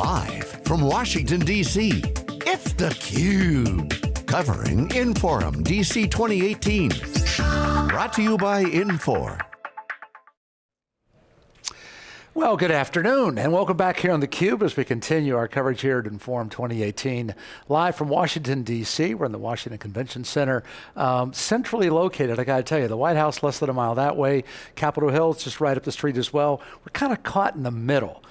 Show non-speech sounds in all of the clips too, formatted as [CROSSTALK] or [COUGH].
Live from Washington, D.C., it's theCUBE. Covering Inforum DC 2018. Brought to you by Infor. Well, good afternoon, and welcome back here on theCUBE as we continue our coverage here at Inforum 2018. Live from Washington, D.C., we're in the Washington Convention Center. Um, centrally located, I gotta tell you, the White House less than a mile that way, Capitol Hill just right up the street as well. We're kind of caught in the middle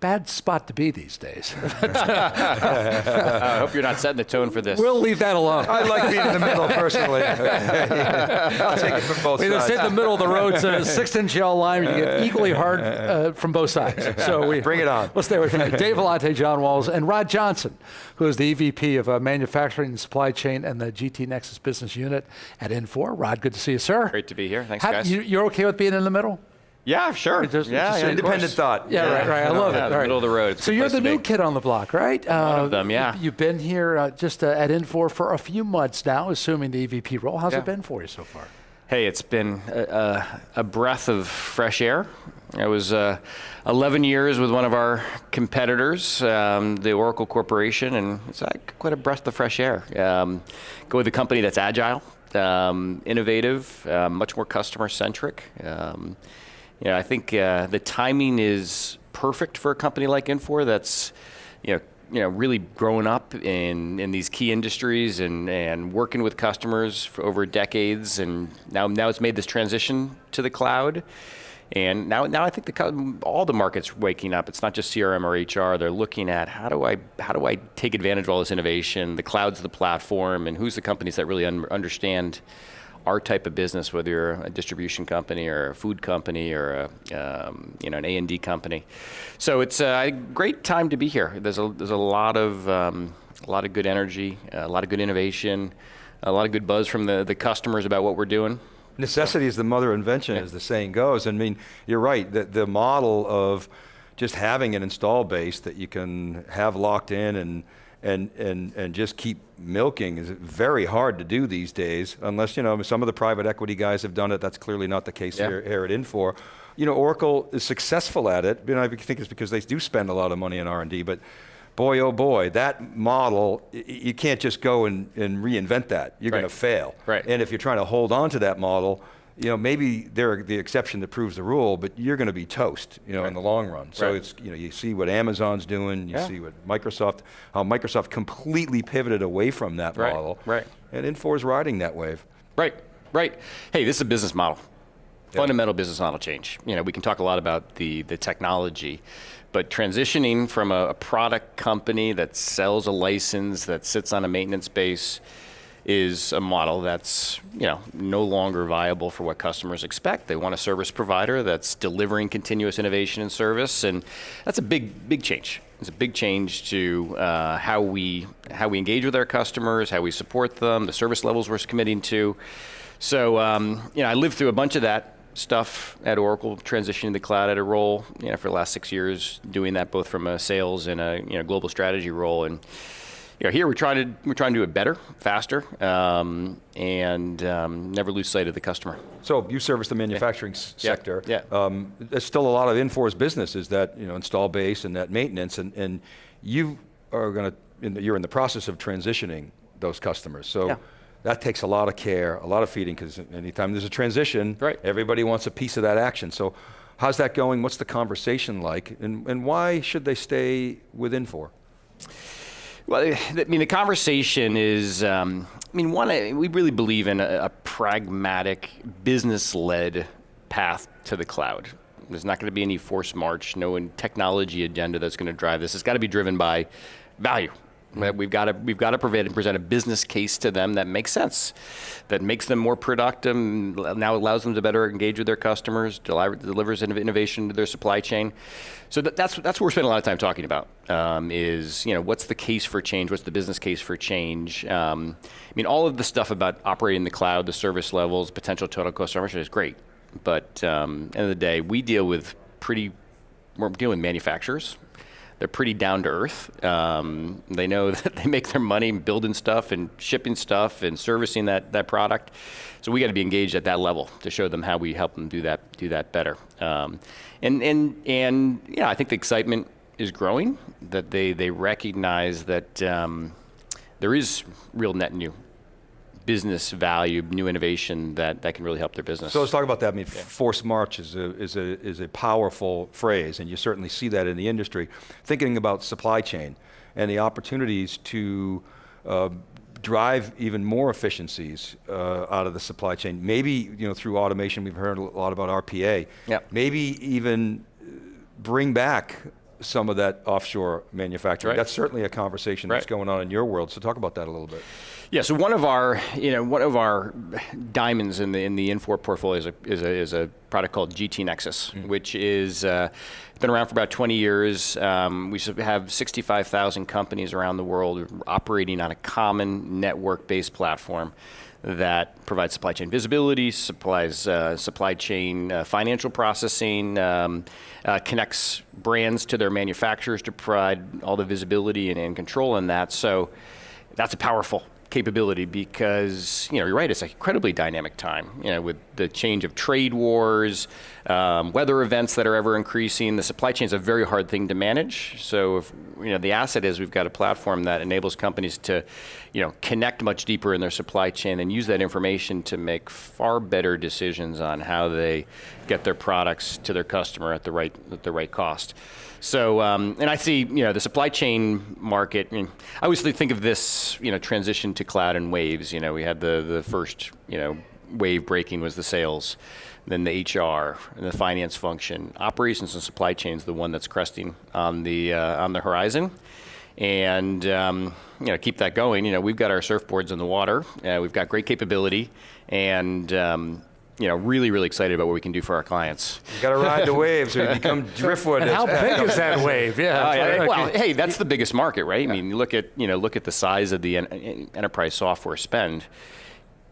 bad spot to be these days. [LAUGHS] [LAUGHS] I hope you're not setting the tone for this. We'll leave that alone. I like being in the middle personally. [LAUGHS] I'll take it from both we sides. We in the middle of the road, so a six inch yellow line, you get equally hard uh, from both sides. So we Bring it on. We'll stay with you. Dave Vellante, John Walls, and Rod Johnson, who is the EVP of uh, Manufacturing and Supply Chain and the GT Nexus Business Unit at Infor. Rod, good to see you, sir. Great to be here. Thanks, How, guys. You, you're okay with being in the middle? Yeah, sure. Just, yeah, just yeah, Independent thought. Yeah, right, right. I love yeah, it. the right. middle of the road. It's So you're the new be. kid on the block, right? One of them, yeah. You've been here uh, just uh, at Infor for a few months now, assuming the EVP role. How's Yeah. it been for you so far? Hey, it's been a, a, a breath of fresh air. I was uh, 11 years with one of our competitors, um, the Oracle Corporation, and it's like quite a breath of fresh air. Um, go with a company that's agile, um, innovative, uh, much more customer centric. You know, I think uh, the timing is perfect for a company like Infor that's, you know, you know, really growing up in, in these key industries and, and working with customers for over decades, and now now it's made this transition to the cloud. And now, now I think the, all the markets waking up. It's not just CRM or HR. They're looking at how do I how do I take advantage of all this innovation? The cloud's the platform, and who's the companies that really un- understand our type of business, whether you're a distribution company or a food company or a, um, you know an A and D company. So it's a great time to be here. There's a there's a lot of um, a lot of good energy, a lot of good innovation, a lot of good buzz from the the customers about what we're doing. Necessity is the mother of invention, as the saying goes. I mean, you're right, the, the model of just having an install base that you can have locked in and, and, and, and just keep milking is very hard to do these days, unless, you know, some of the private equity guys have done it, that's clearly not the case Yeah. here, here at Infor. You know, Oracle is successful at it, you know, I think it's because they do spend a lot of money in R&D, but boy, oh boy, that model, you can't just go and, and reinvent that. You're going to fail. Right. And if you're trying to hold on to that model, you know, maybe they're the exception that proves the rule, but you're going to be toast, you know, in the long run. So Right. it's, you know, you see what Amazon's doing, you Yeah. see what Microsoft, how Microsoft completely pivoted away from that Right, model. right. And Infor is riding that wave. Right, right. Hey, this is a business model. Yeah. Fundamental business model change. You know, we can talk a lot about the, the technology, but transitioning from a, a product company that sells a license that sits on a maintenance base is a model that's you know no longer viable for what customers expect. They want a service provider that's delivering continuous innovation and service, and that's a big big change. It's a big change to uh, how we how we engage with our customers, how we support them, the service levels we're committing to. So um, you know, I lived through a bunch of that stuff at Oracle, transitioning to the cloud at Oracle you know for the last six years, doing that both from a sales and a you know global strategy role and you know, here we're trying to we're trying to do it better, faster, um, and um, never lose sight of the customer. So you service the manufacturing Yeah. sector. Yeah. Um, there's still a lot of Infor's business is that you know install base and that maintenance, and, and you are going to you're in the process of transitioning those customers. So Yeah. that takes a lot of care, a lot of feeding, because anytime there's a transition, Right. everybody wants a piece of that action. So how's that going? What's the conversation like, and, and why should they stay with Infor? Well, I mean, the conversation is, um, I mean, one, we really believe in a, a pragmatic, business-led path to the cloud. There's not going to be any forced march, no technology agenda that's going to drive this. It's got to be driven by value. We've got to we've got to present, present a business case to them that makes sense, that makes them more productive. Now allows them to better engage with their customers, deli- delivers innovation to their supply chain. So that, that's that's what we're spending a lot of time talking about. Um, is you know what's the case for change? What's the business case for change? Um, I mean, all of the stuff about operating the cloud, the service levels, potential total cost of ownership is great, but um, end of the day, we deal with pretty. We're dealing with manufacturers they're pretty down to earth. Um, they know [LAUGHS] that they make their money building stuff and shipping stuff and servicing that, that product. So we got to be engaged at that level to show them how we help them do that do that better. Um, and and and yeah, I think the excitement is growing, that they, they recognize that um, there is real net new business value, new innovation that, that can really help their business. So let's talk about that. I mean, force march is a, is, a, is a powerful phrase, and you certainly see that in the industry. Thinking about supply chain and the opportunities to uh, drive even more efficiencies uh, out of the supply chain. Maybe you know through automation. We've heard a lot about RPA. Yep. Maybe even bring back some of that offshore manufacturing. Right. That's certainly a conversation that's going on in your world. So talk about that a little bit. Yeah, so one of our, you know, one of our diamonds in the in the Infor portfolio is a, is a, is a product called GT Nexus, which is uh, been around for about 20 years. Um, we have 65,000 companies around the world operating on a common network-based platform that provides supply chain visibility, supplies uh, supply chain uh, financial processing, um, uh, connects brands to their manufacturers to provide all the visibility and, and control in that. So that's a powerful capability because you know you're right it's an incredibly dynamic time you know with the change of trade wars um, weather events that are ever increasing. The supply chain is a very hard thing to manage. So if you know the asset is we've got a platform that enables companies to you know connect much deeper in their supply chain and use that information to make far better decisions on how they get their products to their customer at the right at the right cost so, um, and I see, you know, the supply chain market. I, mean, I always think of this, you know, transition to cloud and waves. You know, we had the the first, you know, wave breaking was the sales, then the HR and the finance function. Operations and supply chain is the one that's cresting on the uh, on the horizon. And um, you know, keep that going. You know, we've got our surfboards in the water. Uh, we've got great capability, and um, you know, really, really excited about what we can do for our clients. You got to ride the waves or you become [LAUGHS] driftwood. How big is that wave? Yeah. It's yeah. like- Well, hey, that's the biggest market, right? I mean, you look at you know look at the size of the en- enterprise software spend.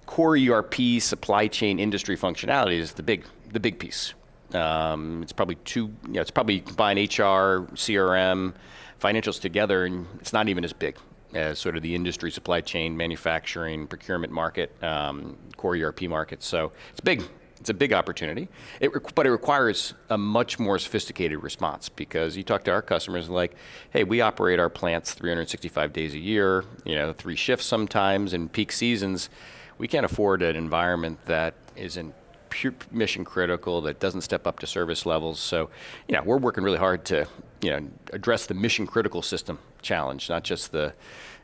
Core ERP, supply chain, industry functionality is the big the big piece. Um, it's probably two. You know, it's probably combine HR, CRM, financials together, and it's not even as big as sort of the industry, supply chain, manufacturing, procurement market, um, core ERP market. So it's big. It's a big opportunity, it, but it requires a much more sophisticated response because you talk to our customers like, hey, we operate our plants 365 days a year, you know, three shifts sometimes in peak seasons. We can't afford an environment that isn't pure mission critical, that doesn't step up to service levels. So, you know, we're working really hard to, you know, address the mission critical system challenge, not just the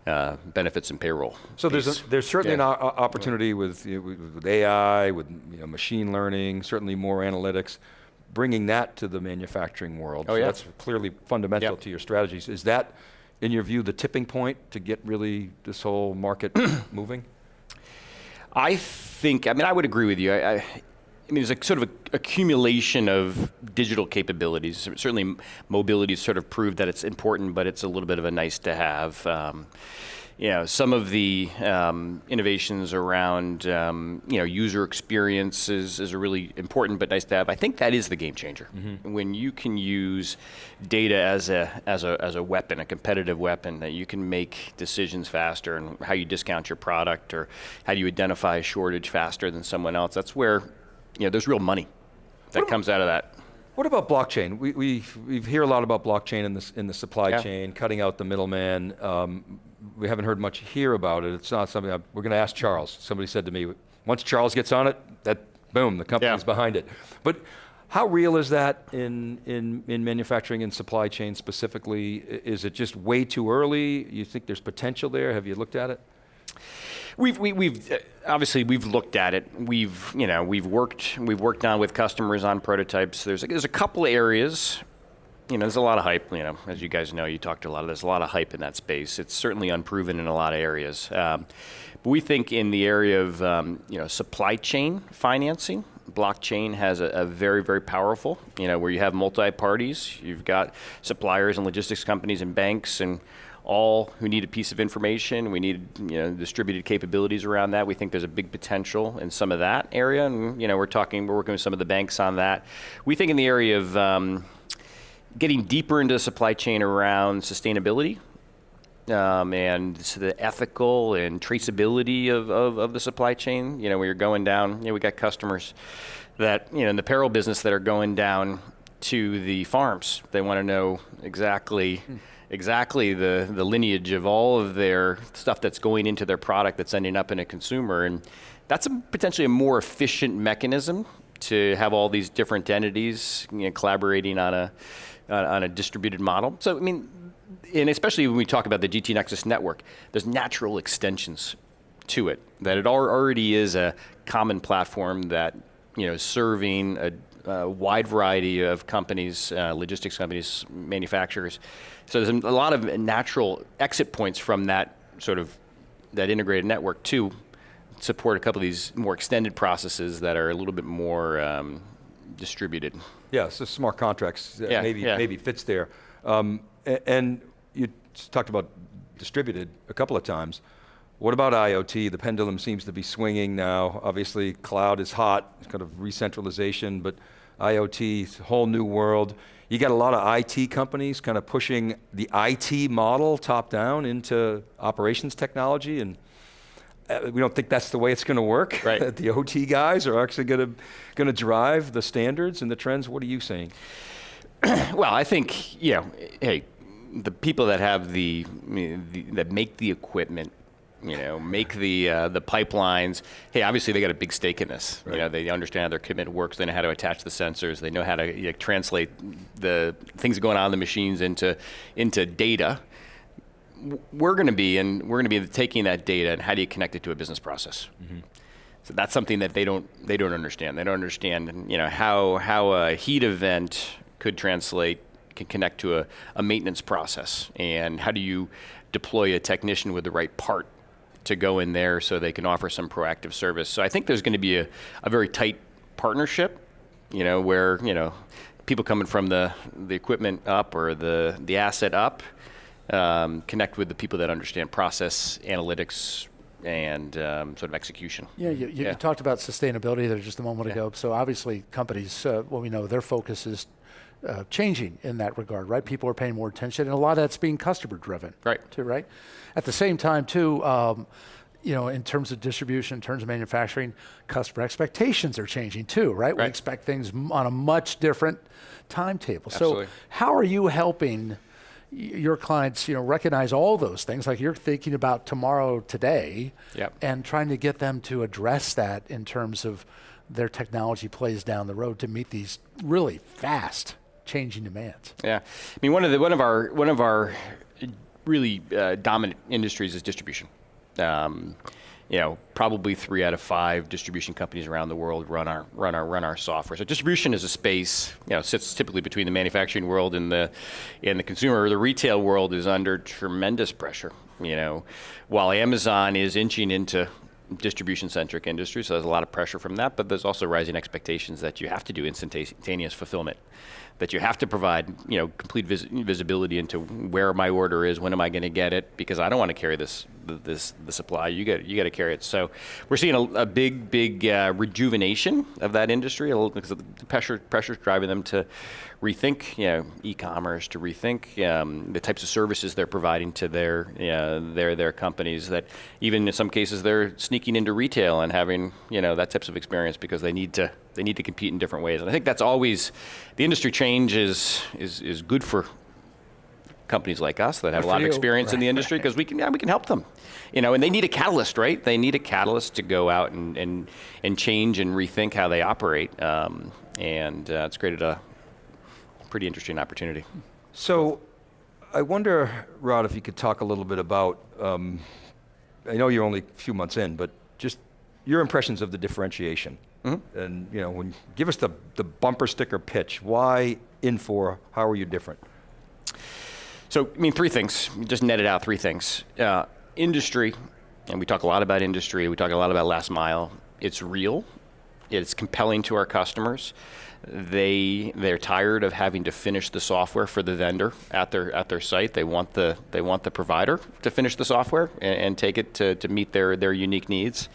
uh, benefits and payroll. So there's, a, there's certainly Yeah. an opportunity with, you know, with AI, with you know, machine learning, certainly more analytics, bringing that to the manufacturing world. Oh, So yeah. That's clearly fundamental Yep. to your strategies. Is that, in your view, the tipping point to get really this whole market [CLEARS THROAT] moving? I think, I mean, I would agree with you. I, I, I mean, there's a sort of a accumulation of digital capabilities. Certainly, mobility has sort of proved that it's important, but it's a little bit of a nice to have. Um, you know, some of the um, innovations around, um, you know, user experiences is, really important but nice to have. I think that is the game changer. When you can use data as a, as, a, as a weapon, a competitive weapon, that you can make decisions faster and how you discount your product or how do you identify a shortage faster than someone else. That's where, you know, there's real money that comes out of that. What about blockchain? We, we, we hear a lot about blockchain in the, in the supply Yeah. chain, cutting out the middleman. Um, we haven't heard much here about it. It's not something, I, we're going to ask Charles. Somebody said to me, once Charles gets on it, that, boom, the company's Yeah. behind it. But how real is that in, in, in manufacturing and supply chain specifically? Is it just way too early? You think there's potential there? Have you looked at it? We've, we, we've uh, obviously we've looked at it. We've you know we've worked we've worked on with customers on prototypes. There's a, there's a couple of areas. You know, there's a lot of hype. You know, as you guys know, you talked to a lot of. There's a lot of hype in that space. It's certainly unproven in a lot of areas. Um, but we think in the area of um, you know supply chain financing, blockchain has a, a very very powerful. You know, where you have multi parties. You've got suppliers and logistics companies and banks and all who need a piece of information. We need you know distributed capabilities around that. We think there's a big potential in some of that area, and you know we're talking we're working with some of the banks on that. We think in the area of um, getting deeper into the supply chain around sustainability. Um, and so the ethical and traceability of, of, of the supply chain, you know, where you're going down, you know, we got customers that, you know, in the apparel business that are going down to the farms. They want to know exactly exactly the, the lineage of all of their stuff that's going into their product that's ending up in a consumer. And that's a, potentially a more efficient mechanism to have all these different entities you know, collaborating on a, on, a distributed model. So, I mean, and especially when we talk about the GT Nexus network, there's natural extensions to it. That it already is a common platform that you know serving a, a wide variety of companies, uh, logistics companies, manufacturers. So there's a lot of natural exit points from that sort of that integrated network to support a couple of these more extended processes that are a little bit more um, distributed. Yeah, so smart contracts uh, Yeah, maybe yeah. maybe fits there. Um, and you talked about distributed a couple of times. What about IoT? The pendulum seems to be swinging now. Obviously, cloud is hot, it's kind of re-centralization, but IoT, whole new world. You got a lot of IT companies kind of pushing the IT model top down into operations technology, and uh, we don't think that's the way it's going to work. Right. [LAUGHS] The OT guys are actually going to going to drive the standards and the trends. What are you saying? [CLEARS THROAT] Well, I think you know, hey, the people that have the, the that make the equipment, you know, make the uh, the pipelines. Hey, obviously they got a big stake in this. You know, they understand how their commit works. They know how to attach the sensors. They know how to you know, translate the things going on in the machines into into data. We're going to be and we're going to be taking that data and how do you connect it to a business process. So that's something that they don't they don't understand. They don't understand you know how how a heat event could translate can connect to a, a maintenance process and how do you deploy a technician with the right part to go in there so they can offer some proactive service. So I think there's going to be a, a very tight partnership, you know, where you know people coming from the the equipment up or the the asset up um, connect with the people that understand process analytics and um, sort of execution. Yeah, you, you, Yeah. you talked about sustainability there just a moment Yeah. ago. So obviously, companies, uh, well, we know their focus is uh, changing in that regard, right? People are paying more attention, and a lot of that's being customer driven, Right. Too, right? At the same time, too, um, you know, in terms of distribution, in terms of manufacturing, customer expectations are changing too, right? We expect things on a much different timetable. Absolutely. So, how are you helping? Your clients, you know, recognize all those things. Like you're thinking about tomorrow, today, Yep. and trying to get them to address that in terms of their technology plays down the road to meet these really fast changing demands. Yeah, I mean one of the one of our one of our really uh, dominant industries is distribution. Um, you know, probably three out of five distribution companies around the world run our run our run our software. So distribution is a space, you know, sits typically between the manufacturing world and the and the consumer. The retail world is under tremendous pressure. You know, while Amazon is inching into distribution centric industry, so there's a lot of pressure from that, but there's also rising expectations that you have to do instantaneous fulfillment, that you have to provide, you know, complete vis- visibility into where my order is, when am I going to get it, because I don't want to carry this, th- this, the supply. You got, you got to carry it. So we're seeing a, a big, big uh, rejuvenation of that industry, a little, because the pressure, pressure's driving them to rethink, you know, e-commerce, to rethink um, the types of services they're providing to their, uh, their, their companies. That even in some cases they're sneaking into retail and having, you know, that types of experience because they need to, they need to compete in different ways. And I think that's always the industry change is is, is good for companies like us that have a lot of you. experience in the industry because we can yeah, we can help them. You know, and they need a catalyst, right? They need a catalyst to go out and and, and change and rethink how they operate. Um, and uh, it's created a pretty interesting opportunity. So, I wonder, Rod, if you could talk a little bit about. Um, I know you're only a few months in, but just your impressions of the differentiation, and you know, when give us the the bumper sticker pitch. Why Infor? How are you different? So, I mean, three things. Just netted out three things. Uh, industry, and we talk a lot about industry. We talk a lot about last mile. It's real. It's compelling to our customers. They they're tired of having to finish the software for the vendor at their at their site. They want the they want the provider to finish the software and, and take it to, to meet their their unique needs.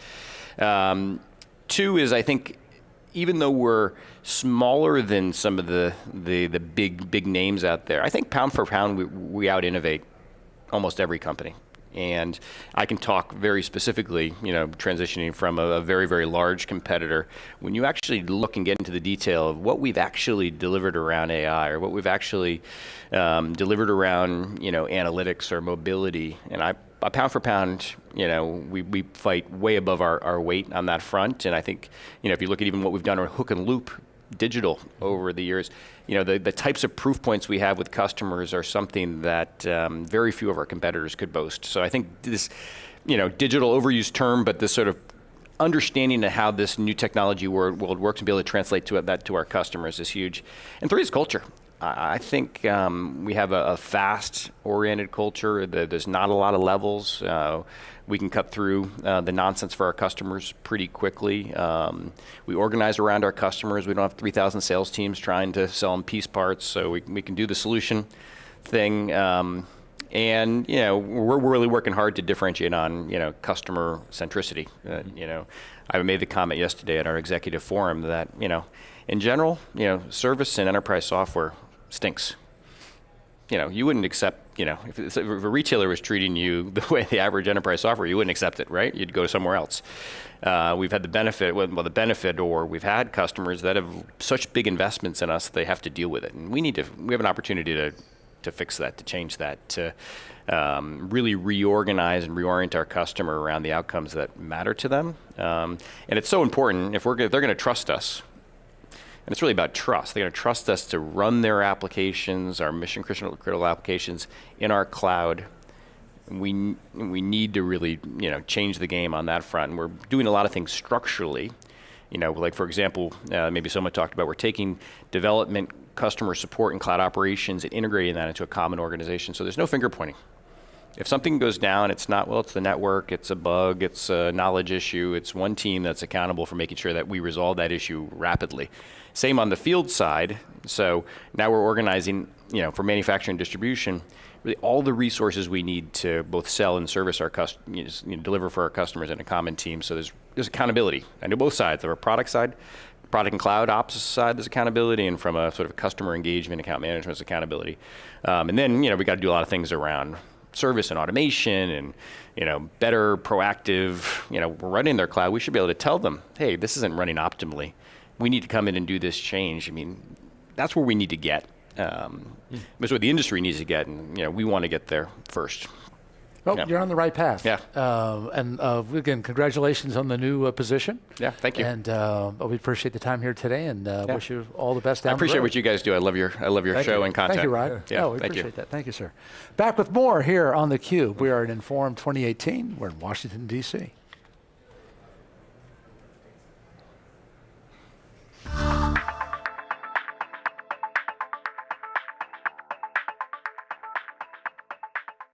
Um, two is I think even though we're smaller than some of the, the, the big big names out there, I think pound for pound we, we out innovate almost every company. And I can talk very specifically, you know, transitioning from a, a very, very large competitor. When you actually look and get into the detail of what we've actually delivered around AI or what we've actually um, delivered around, you know, analytics or mobility, and I uh, pound for pound, you know, we, we fight way above our, our weight on that front. And I think, you know, if you look at even what we've done on hook and loop digital over the years, you know, the, the types of proof points we have with customers are something that um, very few of our competitors could boast. So I think this, you know, digital overused term, but this sort of understanding of how this new technology world, world works and be able to translate to it, that to our customers is huge. And three is culture. I think um, we have a, a fast-oriented culture. There- There's not a lot of levels. Uh, we can cut through uh, the nonsense for our customers pretty quickly. Um, we organize around our customers. We don't have 3,000 sales teams trying to sell them piece parts, so we, we can do the solution thing. Um, and you know, we're really working hard to differentiate on you know customer centricity. Uh, you know, I made the comment yesterday at our executive forum that you know, in general, you know, service and enterprise software stinks. You know, you wouldn't accept. You know, if, if a retailer was treating you [LAUGHS] the way the average enterprise software, you wouldn't accept it, right? You'd go somewhere else. Uh, we've had the benefit, well, the benefit, or we've had customers that have such big investments in us, they have to deal with it, and we need to. We have an opportunity to to fix that, to change that, to um, really reorganize and reorient our customer around the outcomes that matter to them. Um, and it's so important if we're if they're going to trust us. And it's really about trust. They're going to trust us to run their applications, our mission critical critical applications, in our cloud. We we need to really you know change the game on that front. And we're doing a lot of things structurally. You know, like for example, uh, maybe someone talked about we're taking development, customer support, and cloud operations and integrating that into a common organization. So there's no finger pointing. If something goes down, it's not, well, it's the network, it's a bug, it's a knowledge issue. It's one team that's accountable for making sure that we resolve that issue rapidly. Same on the field side. So now we're organizing, you know, for manufacturing and distribution, really all the resources we need to both sell and service our customers, you know, deliver for our customers in a common team. So there's, there's accountability. I know both sides. There are product side, product and cloud ops side, there's accountability, and from a sort of customer engagement, account management, there's accountability. Um, and then, you know, we got to do a lot of things around service and automation and, you know, better proactive, you know, we're running their cloud. We should be able to tell them, hey, this isn't running optimally. We need to come in and do this change. I mean, that's where we need to get. Um, That's what the industry needs to get, and you know, we want to get there first. Well, Yeah. you're on the right path. Yeah. Uh, and uh, again, congratulations on the new uh, position. Yeah, thank you. And uh, we appreciate the time here today, and uh, Yeah. wish you all the best I appreciate the what you guys do. I love your, I love your Thank show you. and content. Thank you, Rod. Yeah, no, we thank appreciate you. that. Thank you, sir. Back with more here on theCUBE. We are in Inforum 2018. We're in Washington, D.C.